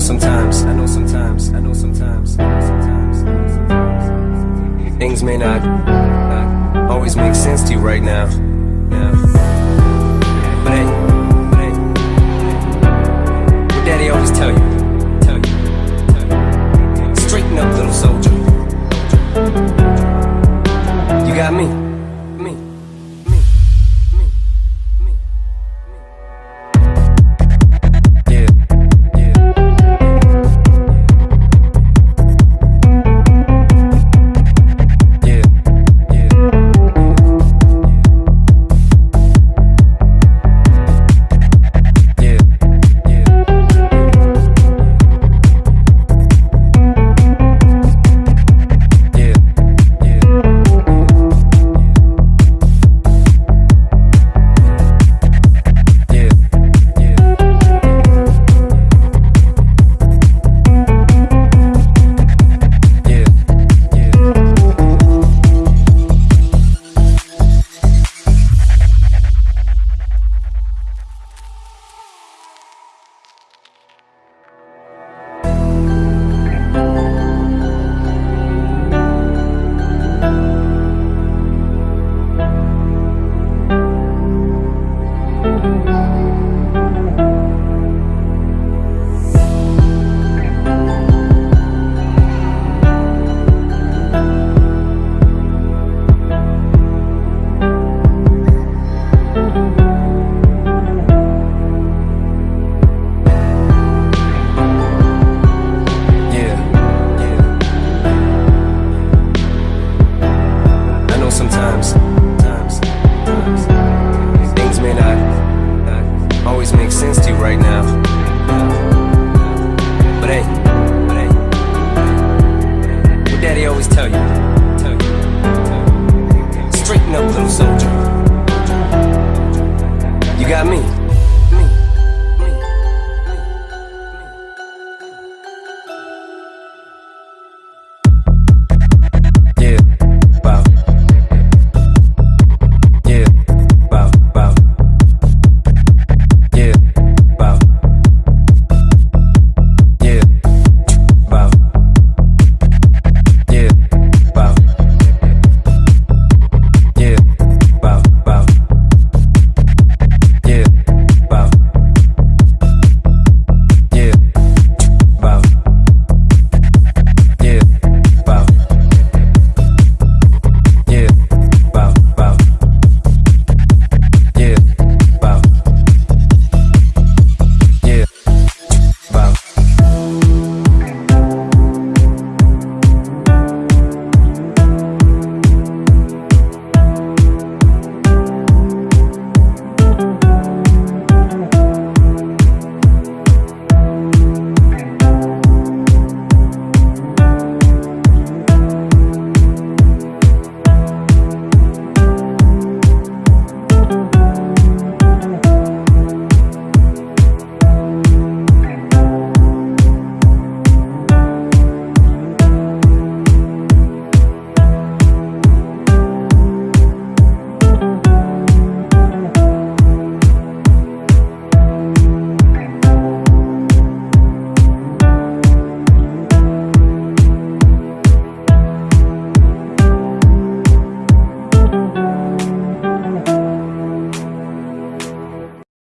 sometimes, I know sometimes, I know sometimes, I know sometimes. Things may not, always make sense to you right now. But hey, but hey, what daddy always tell you, tell you. Straighten up, little soldier. You got me. tell you, tell you. Straighten up, little soldier. You got me.